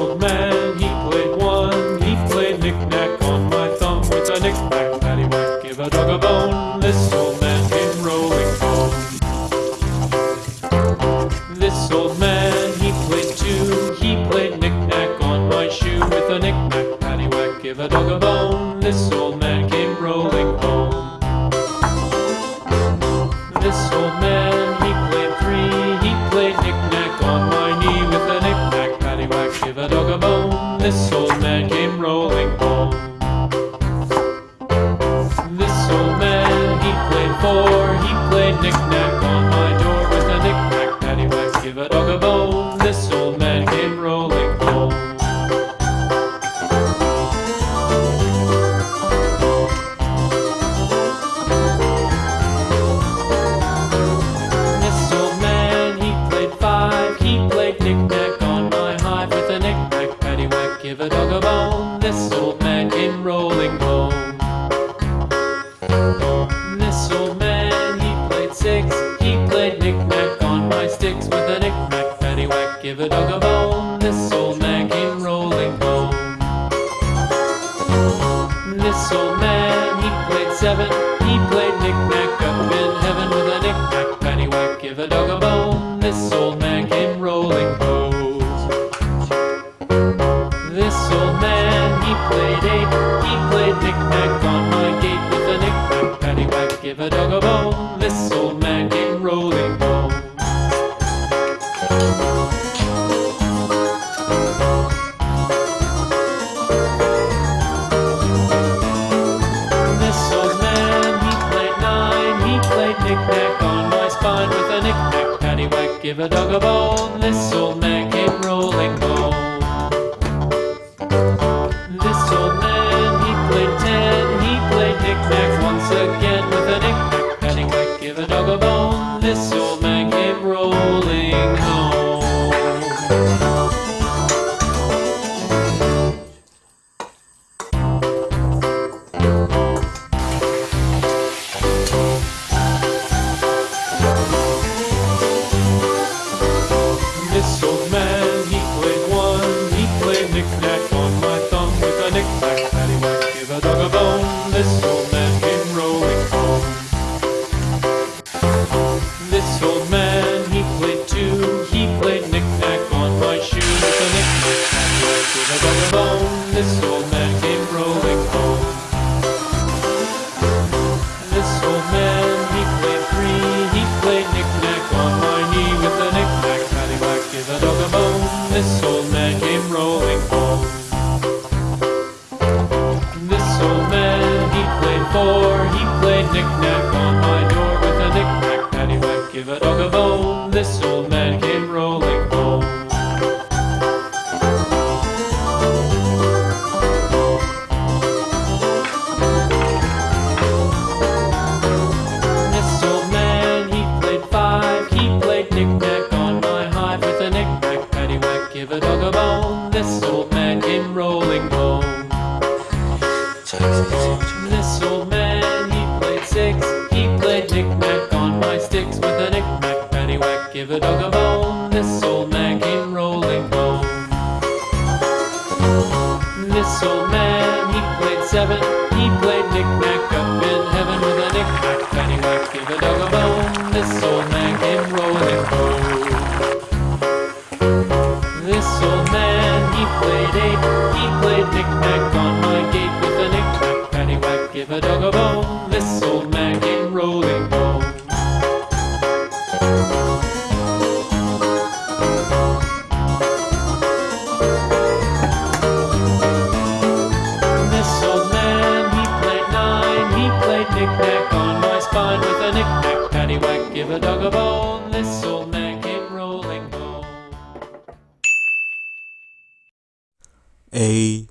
old man, he played one. He played knick-knack on my thumb. It's a knick-knack, paddywhack, give a dog a bone. This old man came rolling home. This old man, he played two. He played knick-knack on my shoe. With a knick-knack, paddywhack, give a dog a bone. This seven. He played knick-knack up in heaven with a knick-knack, paddywhack, give a dog a bone. This old man came rolling home. This old man, he played eight. He played knick-knack on my gate with a knick-knack, paddywhack, give a dog a bone. Give a dog a bone. This This give a dog a bone. This old man came rolling home. This old man, he played five. He played knick-knack on my hive with a knick-knack, paddywhack, give a dog a bone. This old man came rolling home. This old man, seven. He played knick-knack up in heaven with a knick-knack, paddywhack, give a dog a bone. This old man came rolling home. This old man, he played eight. He played knick-knack on my gate with a knick-knack, paddywhack, give a dog a bone. A dog a bone. This old man came rolling home. ASMR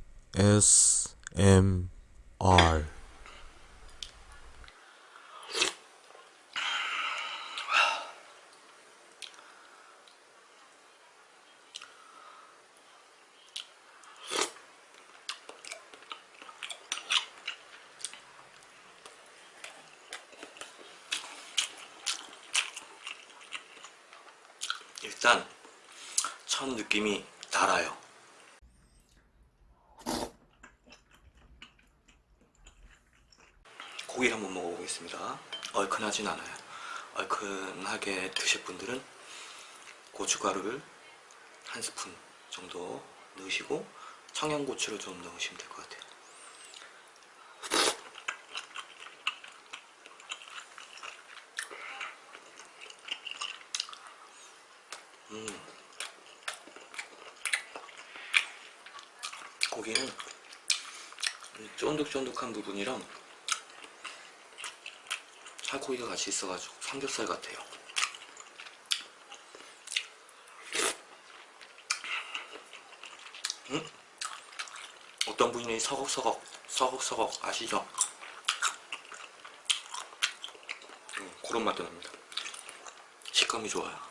일단 첫 느낌이 달아요. 고기를 한번 먹어보겠습니다. 얼큰하진 않아요. 얼큰하게 드실 분들은 고춧가루를 한 스푼 정도 넣으시고 청양고추를 좀 넣으시면 될 것 같아요. 고기는 이 쫀득쫀득한 부분이랑 살코기가 같이 있어가지고 삼겹살 같아요. 음? 어떤 분이 서걱서걱 서걱서걱 아시죠? 음, 그런 맛도 납니다. 식감이 좋아요.